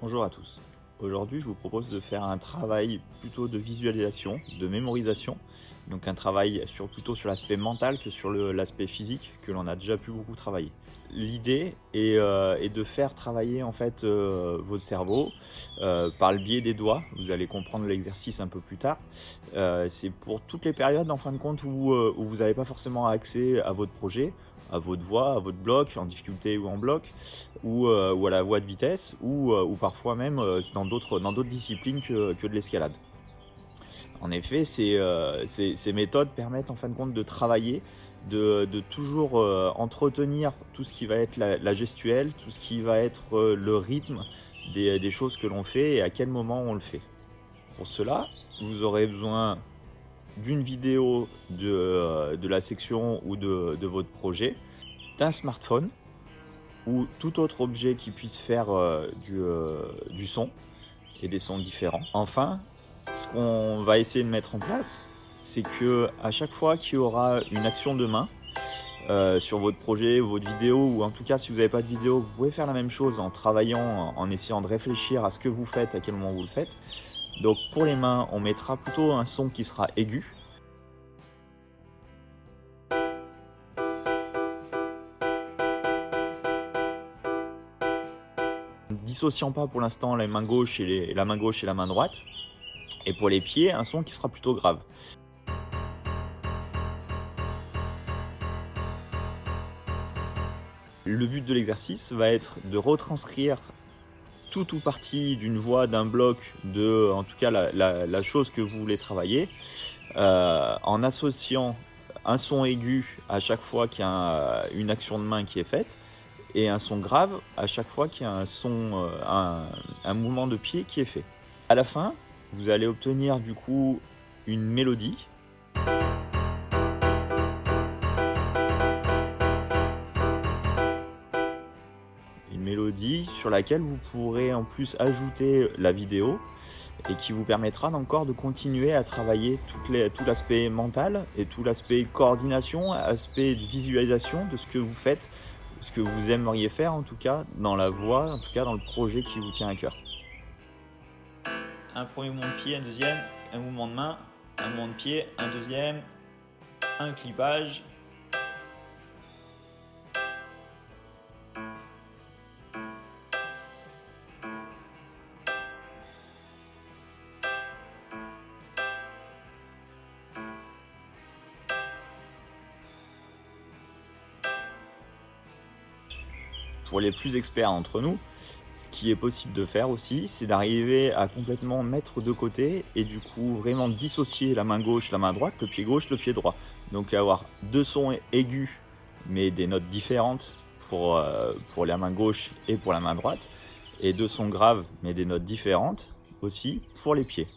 Bonjour à tous. Aujourd'hui, je vous propose de faire un travail plutôt de visualisation, de mémorisation. Donc un travail sur, plutôt sur l'aspect mental que sur l'aspect physique que l'on a déjà pu beaucoup travailler. L'idée est, euh, de faire travailler en fait euh, votre cerveau euh, par le biais des doigts. Vous allez comprendre l'exercice un peu plus tard. C'est pour toutes les périodes en fin de compte où, vous n'avez pas forcément accès à votre projet, à votre voix, à votre bloc, en difficulté ou en bloc, ou, à la voie de vitesse, ou, parfois même dans d'autres disciplines que de l'escalade. En effet, ces, ces, méthodes permettent en fin de compte de travailler, de, toujours entretenir tout ce qui va être la, gestuelle, tout ce qui va être le rythme des, choses que l'on fait et à quel moment on le fait. Pour cela, vous aurez besoin d'une vidéo de, euh, la section ou de, votre projet, d'un smartphone ou tout autre objet qui puisse faire euh, euh, du son et des sons différents. Enfin, ce qu'on va essayer de mettre en place, c'est que à chaque fois qu'il y aura une action de main euh, sur votre projet, votre vidéo, ou en tout cas si vous n'avez pas de vidéo, vous pouvez faire la même chose en travaillant, en essayant de réfléchir à ce que vous faites, à quel moment vous le faites. Donc pour les mains, on mettra plutôt un son qui sera aigu. Dissociant pas pour l'instant la main gauche et la main gauche et la main droite. Et pour les pieds, un son qui sera plutôt grave. Le but de l'exercice va être de retranscrire tout ou partie d'une voix, d'un bloc, de, en tout cas la, chose que vous voulez travailler, euh, en associant un son aigu à chaque fois qu'il y a une action de main qui est faite, et un son grave à chaque fois qu'il y a un, euh, mouvement de pied qui est fait. À la fin, vous allez obtenir du coup une mélodie mélodie sur laquelle vous pourrez en plus ajouter la vidéo et qui vous permettra encore de continuer à travailler tout l'aspect mental et tout l'aspect coordination, aspect de visualisation de ce que vous faites, ce que vous aimeriez faire en tout cas dans la voie, en tout cas dans le projet qui vous tient à cœur. Un premier mouvement de pied, un deuxième, un mouvement de main, un mouvement de pied, un deuxième, un clipage, pour les plus experts entre nous, ce qui est possible de faire aussi, c'est d'arriver à complètement mettre de côté et du coup vraiment dissocier la main gauche, la main droite, le pied gauche, le pied droit. Donc avoir deux sons aigus mais des notes différentes pour, euh, pour la main gauche et pour la main droite et deux sons graves mais des notes différentes aussi pour les pieds.